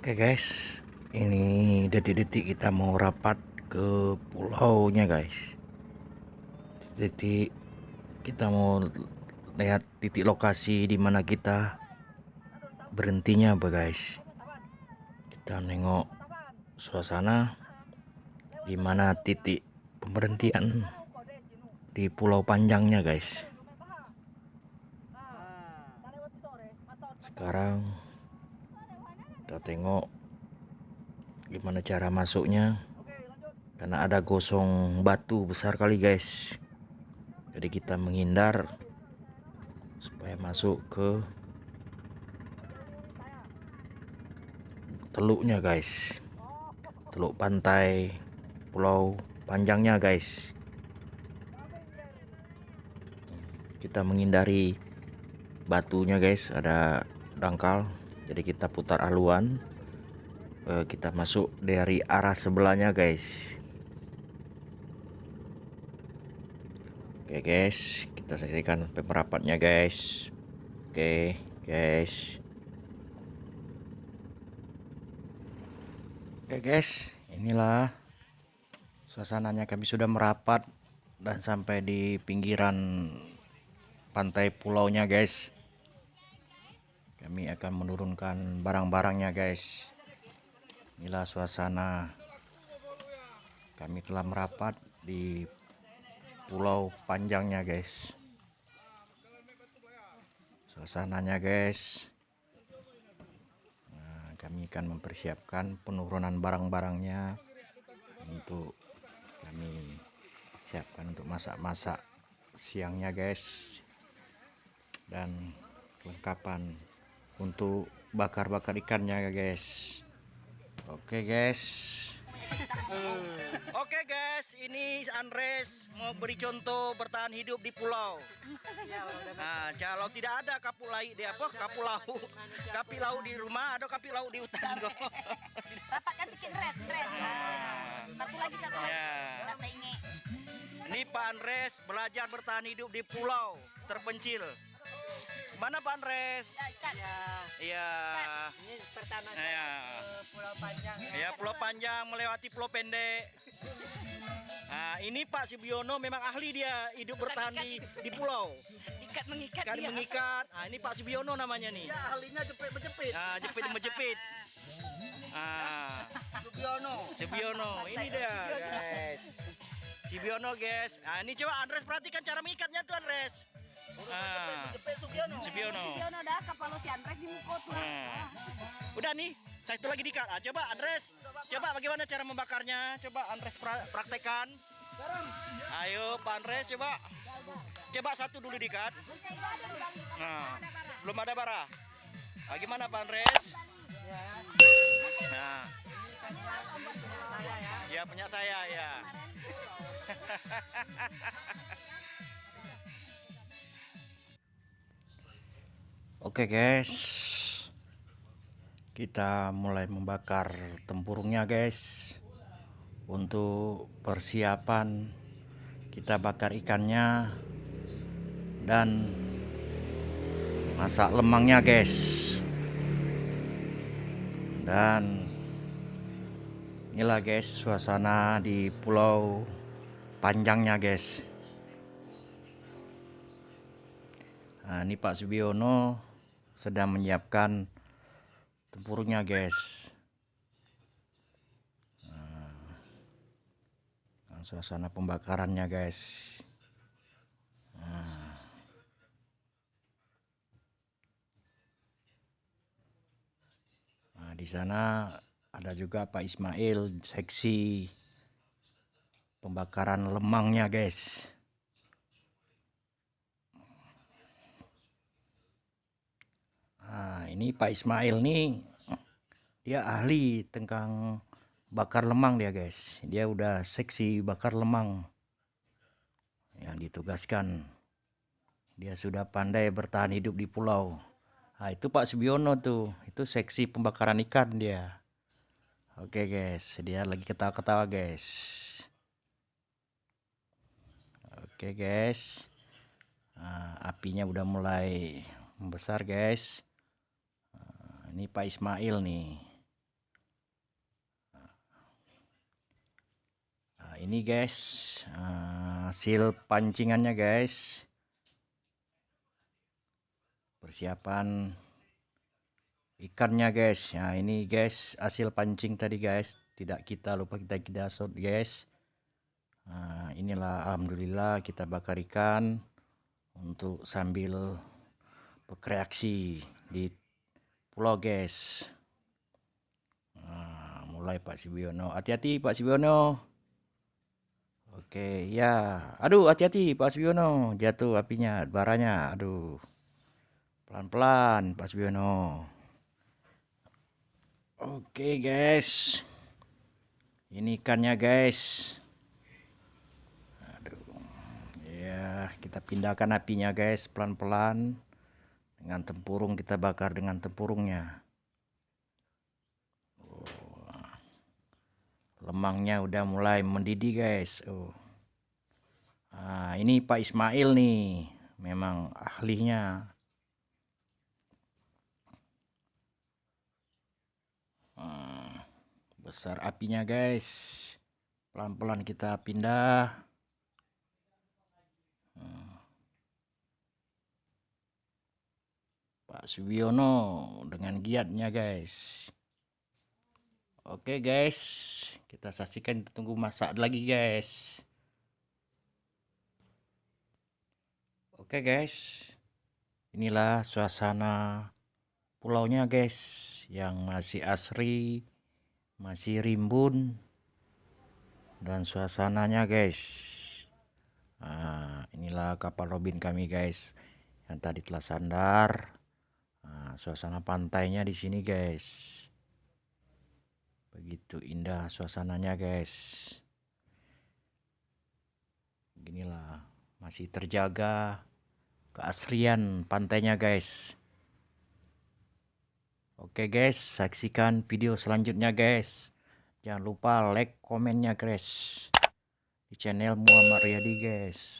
Oke guys, ini detik-detik kita mau rapat ke pulaunya guys. Detik kita mau lihat titik lokasi di mana kita berhentinya apa guys. Kita nengok suasana di mana titik pemberhentian di pulau panjangnya guys. Sekarang kita tengok gimana cara masuknya. Karena ada gosong batu besar kali guys. Jadi kita menghindar supaya masuk ke teluknya guys. Teluk pantai pulau panjangnya guys. Kita menghindari batunya guys. Ada dangkal jadi kita putar haluan uh, kita masuk dari arah sebelahnya guys. Oke guys. Kita saksikan pemerapatnya guys. Oke guys. Oke guys. Inilah suasananya. Kami sudah merapat dan sampai di pinggiran pantai pulaunya guys kami akan menurunkan barang-barangnya guys. Inilah suasana. Kami telah merapat di pulau panjangnya guys. Suasananya guys. Nah, kami akan mempersiapkan penurunan barang-barangnya untuk kami siapkan untuk masak-masak siangnya guys. Dan kelengkapan untuk bakar-bakar ikannya guys oke guys Oke guys, ini Andres mau beri contoh bertahan hidup di pulau. Nah, kalau tidak ada kapu laut di apa? Kapu laut, kapi laut di rumah, ada kapi laut di hutan kok. Dapatkan sedikit res, res. Satu lagi, satu lagi. Ya. Ini Pak Andres belajar bertahan hidup di pulau terpencil. Mana Pak Andres? Ya, Iya. Ini pertama Iya. ke Pulau Panjang. Ya Pulau Panjang melewati Pulau Pendek. Nah, ini Pak Sibiono memang ahli dia hidup bertahan di di pulau. Ikat mengikat Kan dia. mengikat. Nah, ini Pak Sibiono namanya nih. Ya, ahlinya jepit menjepit. Nah, jepit menjepit. Ah, Subiono. Sibiono. Ini dia, guys. Sibiono, guys. Nah, ini coba Andres perhatikan cara mengikatnya tuh, Andres. Ah, dah kapal si Andres di. Nah. Udah nih, satu lagi dikat. Ah, coba Andres, coba bagaimana cara membakarnya? Coba Andres pra- praktekan. Ayo Pak Andres coba. Coba satu dulu dikat. Nah, belum ada bara. Ah, gimana Pak Andres? Nah. Ya punya saya ya. Oke guys, kita mulai membakar tempurungnya guys. Untuk persiapan kita bakar ikannya dan masak lemangnya guys. Dan inilah guys suasana di pulau panjangnya guys. Nah, ini Pak Subiono sedang menyiapkan tempurungnya guys. Nah, suasana pembakarannya guys. Nah. Nah, di sana ada juga Pak Ismail seksi pembakaran lemangnya guys. Nah, ini Pak Ismail nih dia ahli tentang bakar lemang dia guys. Dia udah seksi bakar lemang yang ditugaskan. Dia sudah pandai bertahan hidup di pulau. Nah, itu Pak Subiono tuh, itu seksi pembakaran ikan dia. Oke guys, dia lagi ketawa-ketawa guys. Oke guys, Nah, apinya udah mulai membesar guys ini Pak Ismail nih. Nah, ini guys eh, hasil pancingannya guys. Persiapan ikannya guys. Nah ini guys hasil pancing tadi guys. Tidak kita lupa kita kita shot guys. Nah, inilah Alhamdulillah kita bakar ikan untuk sambil bekreaksi di guys nah, mulai Pak Sibiono. Hati-hati Pak Sibiono. Oke ya. Aduh hati-hati Pak Sibiono. Jatuh apinya baranya. Aduh. Pelan-pelan Pak Sibiono. Oke guys, ini ikannya guys. Aduh, ya kita pindahkan apinya guys pelan-pelan dengan tempurung kita bakar dengan tempurungnya. Oh, lemangnya udah mulai mendidih guys. Oh, ah, ini Pak Ismail nih, memang ahlinya. Ah, besar apinya guys pelan-pelan kita pindah Pak Subiono dengan giatnya guys. Oke guys. Kita saksikan tunggu masak lagi guys. Oke guys. Inilah suasana pulaunya guys yang masih asri masih rimbun dan suasananya guys. Nah, inilah kapal robin kami guys yang tadi telah sandar nah, suasana pantainya di sini guys begitu indah suasananya guys beginilah masih terjaga keasrian pantainya guys Oke guys, saksikan video selanjutnya guys. Jangan lupa like, komennya guys. Di channel Muhammad Riyadi guys.